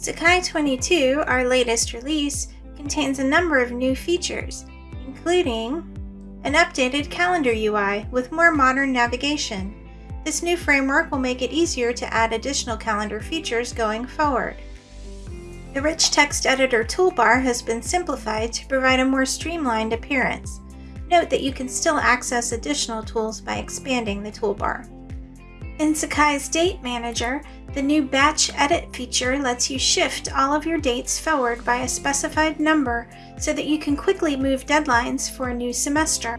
Sakai 22, our latest release, contains a number of new features, including an updated calendar UI with more modern navigation. This new framework will make it easier to add additional calendar features going forward. The rich text editor toolbar has been simplified to provide a more streamlined appearance. Note that you can still access additional tools by expanding the toolbar. In Sakai's Date Manager, the new Batch Edit feature lets you shift all of your dates forward by a specified number so that you can quickly move deadlines for a new semester.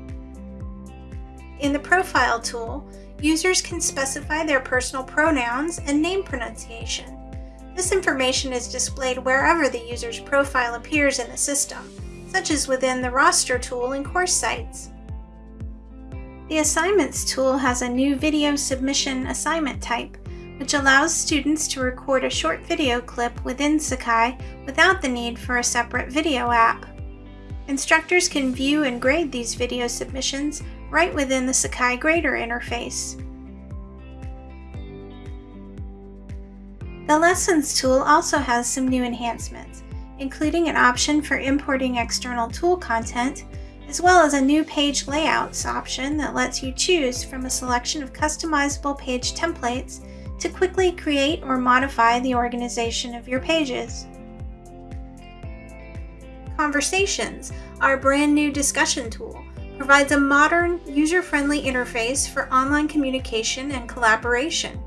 In the Profile tool, users can specify their personal pronouns and name pronunciation. This information is displayed wherever the user's profile appears in the system, such as within the Roster tool in Course Sites. The Assignments tool has a new video submission assignment type, which allows students to record a short video clip within Sakai without the need for a separate video app. Instructors can view and grade these video submissions right within the Sakai Grader interface. The Lessons tool also has some new enhancements, including an option for importing external tool content as well as a new page layouts option that lets you choose from a selection of customizable page templates to quickly create or modify the organization of your pages. Conversations, our brand new discussion tool, provides a modern, user-friendly interface for online communication and collaboration.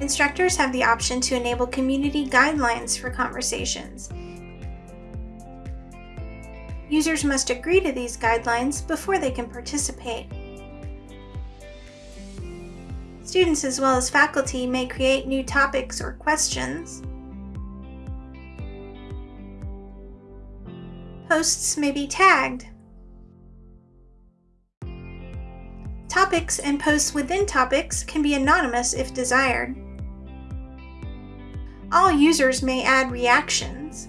Instructors have the option to enable community guidelines for conversations, Users must agree to these guidelines before they can participate. Students as well as faculty may create new topics or questions. Posts may be tagged. Topics and posts within topics can be anonymous if desired. All users may add reactions.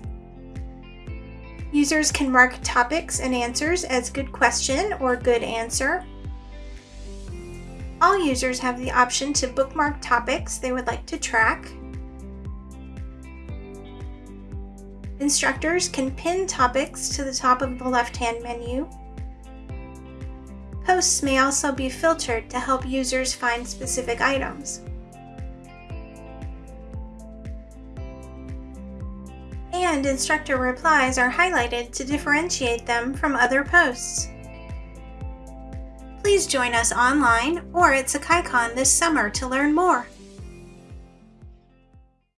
Users can mark topics and answers as good question or good answer. All users have the option to bookmark topics they would like to track. Instructors can pin topics to the top of the left-hand menu. Posts may also be filtered to help users find specific items. And instructor replies are highlighted to differentiate them from other posts. Please join us online or at SakaiCon this summer to learn more.